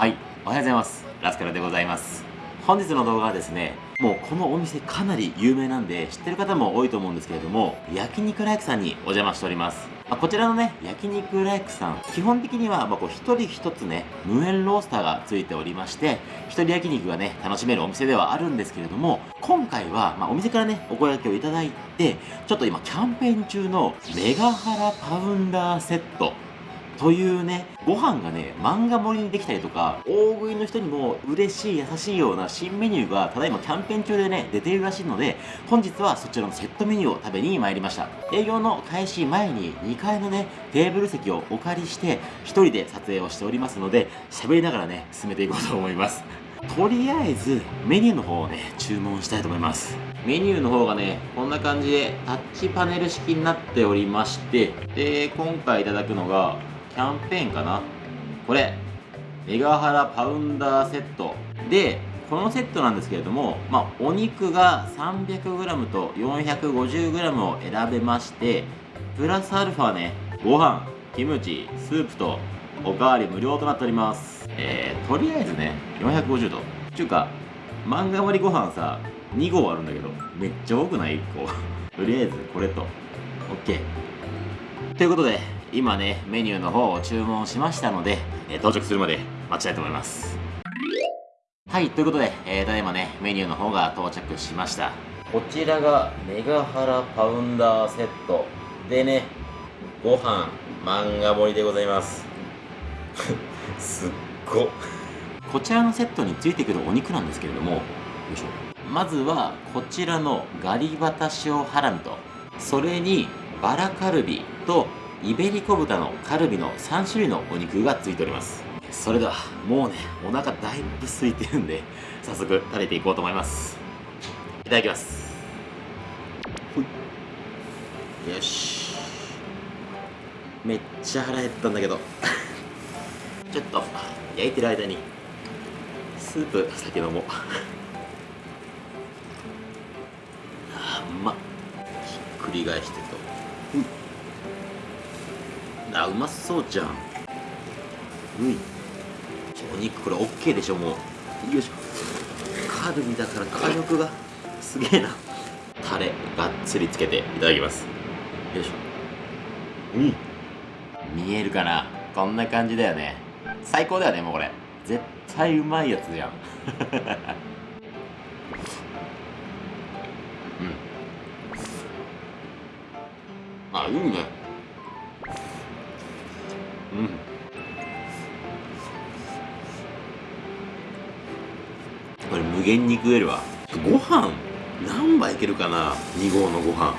はい。おはようございます。ラスカルでございます。本日の動画はですねもうこのお店かなり有名なんで知ってる方も多いと思うんですけれども焼肉ライクさんにお邪魔しております。ま、こちらのね、焼肉ライクさん、基本的には、ま、こう、一人一つね、無塩ロースターがついておりまして、一人焼肉がね、楽しめるお店ではあるんですけれども、今回は、ま、お店からね、お声掛けをいただいて、ちょっと今、キャンペーン中のメガハラパウンダーセット、というね、ご飯がね、漫画盛りにできたりとか、大食いの人にも嬉しい優しいような新メニューがただいまキャンペーン中でね、出ているらしいので、本日はそちらのセットメニューを食べに参りました。営業の開始前に2階のね、テーブル席をお借りして、1人で撮影をしておりますので、喋りながらね、進めていこうと思います。とりあえずメニューの方をね注文したいと思いますメニューの方がねこんな感じでタッチパネル式になっておりましてで今回いただくのがキャンペーンかな？これメガハラパウンダーセット。でこのセットなんですけれども、まあ、お肉が 300g と 450g を選べましてプラスアルファねご飯キムチスープとおかわり無料となっております。えー、とりあえずね450度。ちゅうか漫画盛りご飯さ2合あるんだけどめっちゃ多くない ?1 個とりあえずこれと。OK ということで今ねメニューの方を注文しましたので、えー、到着するまで待ちたいと思います。はいということで、えー、ただいまねメニューの方が到着しました。こちらがメガハラパウンダーセット。でねご飯漫画盛りでございます。すっごこちらのセットについてくるお肉なんですけれどもよいしょ。まずはこちらのガリバタ塩ハラミとそれにバラカルビとイベリコ豚のカルビの3種類のお肉がついております。それではもうねお腹だいぶ空いてるんで早速食べていこうと思います。いただきます。よし。めっちゃ腹減ったんだけど。ちょっと焼いてる間にスープ先飲もう。あうまっ。ひっくり返してと。うんあうまそうじゃん。うん。お肉これ OK でしょもう。よいしょ。カルビだから火力がすげえな。タレがっつりつけていただきます。よいしょ。うん。見えるかな。こんな感じだよね。最高だよねもうこれ。絶対うまいやつじゃん。うん。あいいね。無限に食えるわ。ご飯何杯いけるかな？2合のご飯。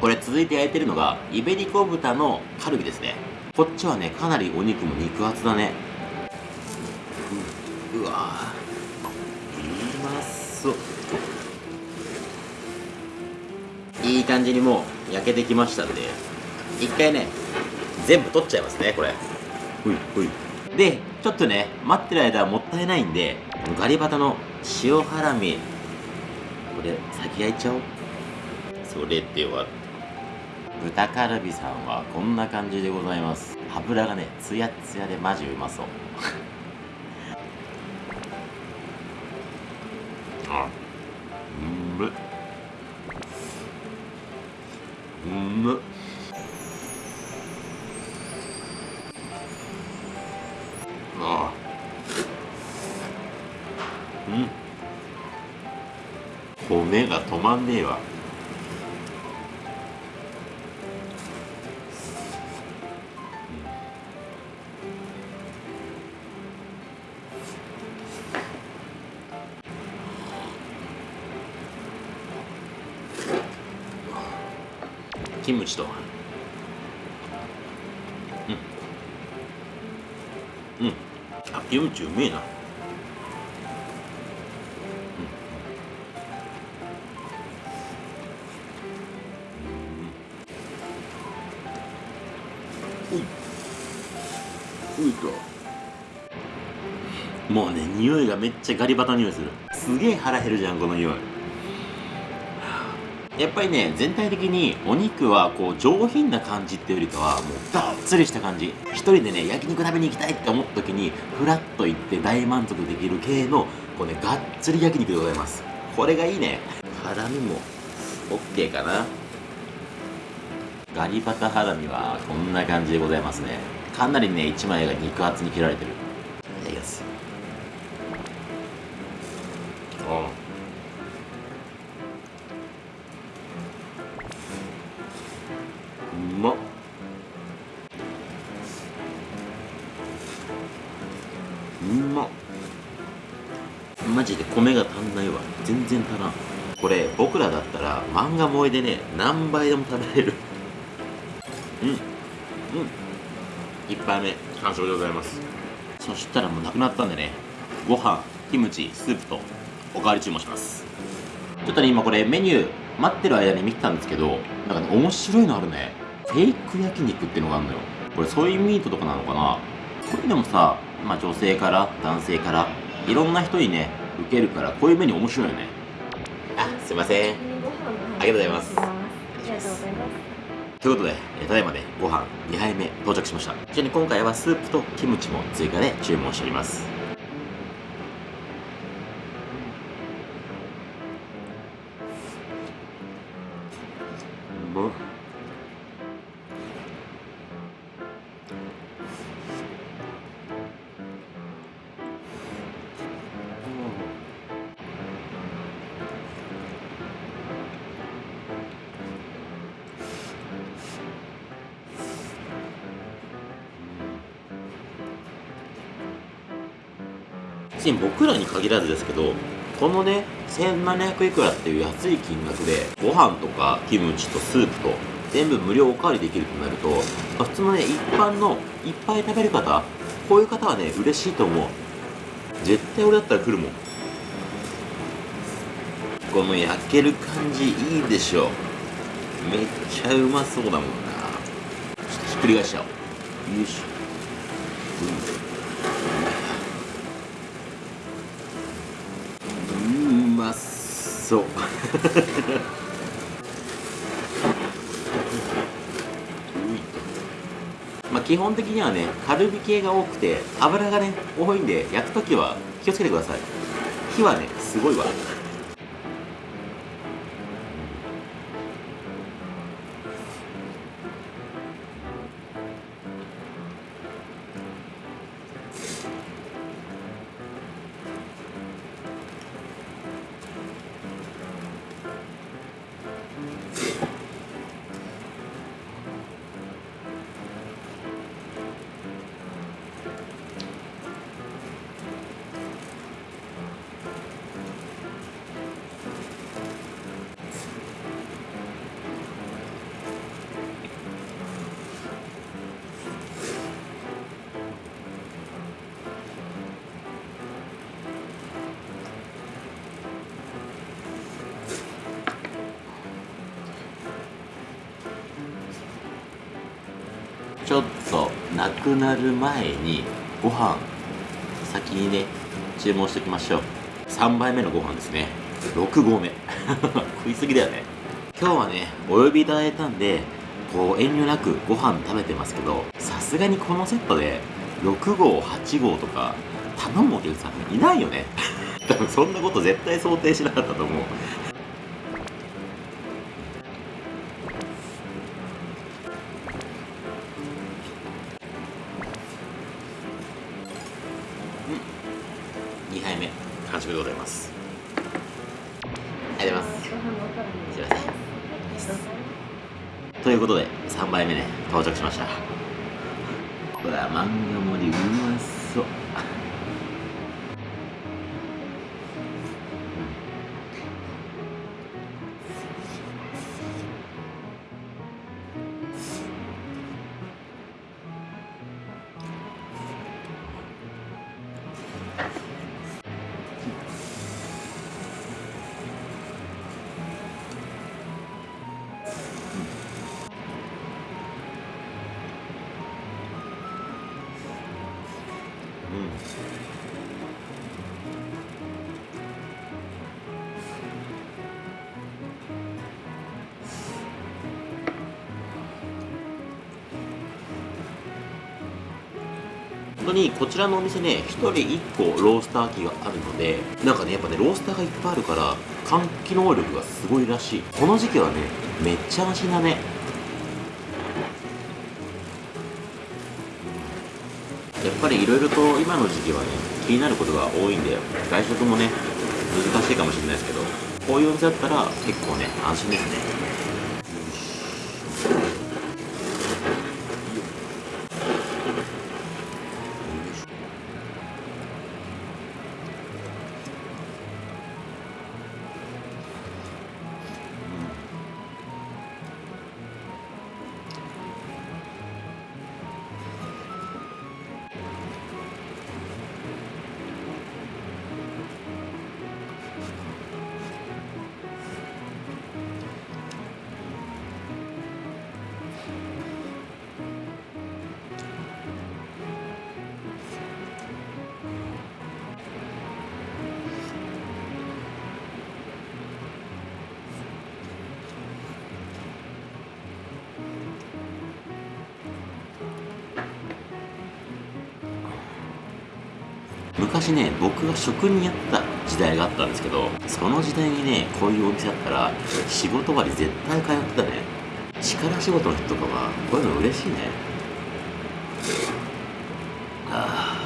これ続いて焼いてるのがイベリコ豚のカルビですね。こっちはねかなりお肉も肉厚だね。ううわうまそう。いい感じにもう焼けてきましたんで。一回ね全部取っちゃいますねこれ。ほいほいでちょっとね待ってる間はもったいないんでガリバタの塩ハラミ。これ先焼いちゃおう。それでは。豚カルビさんはこんな感じでございます。油がねツヤツヤでマジうまそう。あうんめうんめ止まんねえわ。キムチとうん。うん。あキムチうめえな。ういと。もうね匂いがめっちゃガリバタ匂いする。すげえ腹減るじゃんこの匂い。やっぱりね全体的にお肉はこう上品な感じっていうよりかはもうがっつりした感じ。一人でね焼肉食べに行きたいって思った時にフラッと行って大満足できる系のこうねがっつり焼肉でございます。これがいいね。ハラミも OK かな。ガリバタハラミはこんな感じでございますね。かなりね1枚が肉厚に切られてる。いただきます。あうまっ。うまっ。マジで米が足んないわ。全然足らん。これ僕らだったら漫画萌えでね何倍でも食べれる。うん。うん。1杯目。完食でございます。そしたらもうなくなったんでね。ご飯キムチスープとおかわり注文します。ちょっとね今これメニュー待ってる間に見てたんですけどなんかね面白いのあるね。フェイク焼肉っていうのがあるのよ。これソイミートとかなのかな。こういうのもさまあ女性から男性からいろんな人にね受けるからこういうメニュー面白いよね。あすいません。ありがとうございますということで、えーただいまでご飯2杯目到着しました。ちなみに今回はスープとキムチも追加で注文しております。うん別に僕らに限らずですけどこのね1700いくらっていう安い金額でご飯とかキムチとスープと全部無料おかわりできるとなると、普通のね一般のいっぱい食べる方こういう方はね嬉しいと思う。絶対俺だったら来るもん。この焼ける感じいいでしょめっちゃうまそうだもんな。ちょっとひっくり返しちゃおう。よいしょ。うん。そう。まあ基本的にはねカルビ系が多くて油がね多いんで焼く時は気をつけてください。火はねすごいわ。ちょっとなくなる前にご飯先にね注文しておきましょう。3杯目のご飯ですね。6合目。食いすぎだよね。今日はねお呼びいただいたんでこう遠慮なくご飯食べてますけどさすがにこのセットで6合8合とか頼むお客さんいないよね。多分そんなこと絶対想定しなかったと思う。本当にこちらのお店ね1人1個ロースター機があるのでなんかねやっぱねロースターがいっぱいあるから換気能力がすごいらしい。この時期はねめっちゃ味だね。やっぱりいろいろと今の時期はね気になることが多いんで外食もね難しいかもしれないですけどこういうお店だったら結構ね安心ですね。昔ね僕が職人やった時代があったんですけどその時代にねこういうお店だったら仕事終わり絶対通ってたね。力仕事の人とかはこういうの嬉しいね。ああ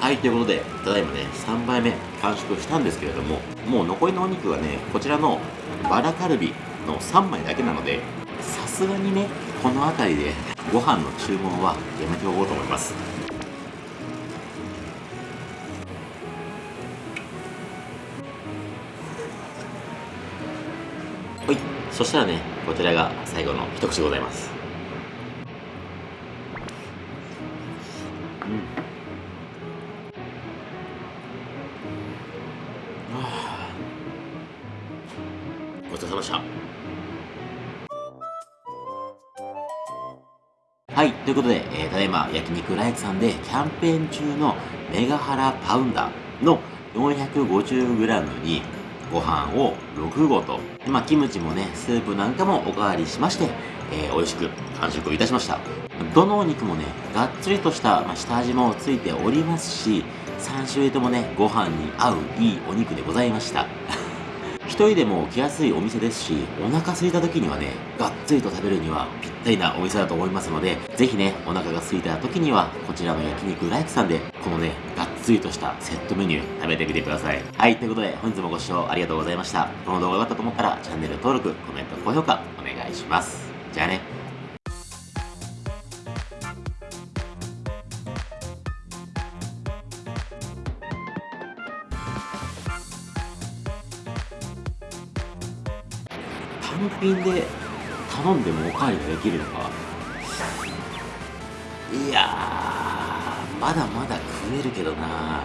はい、ということで、ただいまね、3杯目完食したんですけれども、もう残りのお肉はね、こちらのバラカルビの3枚だけなので、さすがにね、この辺りでご飯の注文はやめておこうと思います。はい、そしたらね、こちらが最後の一口でございます。ごちそうさまでした。はい、ということで、えー、ただいま焼肉ライクさんでキャンペーン中のメガハラパウンダーの 450g にご飯を6合と、でまあ、キムチもね、スープなんかもおかわりしまして、えー、美味しく完食いたしました。どのお肉もね、がっつりとした、まあ、下味もついておりますし、3種類ともね、ご飯に合ういいお肉でございました。人でも来やすいお店ですし、お腹空いた時にはね、がっつりと食べるにはぴったりなお店だと思いますので、ぜひね、お腹が空いた時には、こちらの焼肉ライクさんで、このね、がっつりとしたセットメニュー食べてみてください。はい、ということで、本日もご視聴ありがとうございました。この動画が良かったと思ったら、チャンネル登録、コメント、高評価、お願いします。じゃあね。品で頼んでもおかわりができるのか。いやーまだまだ食えるけどな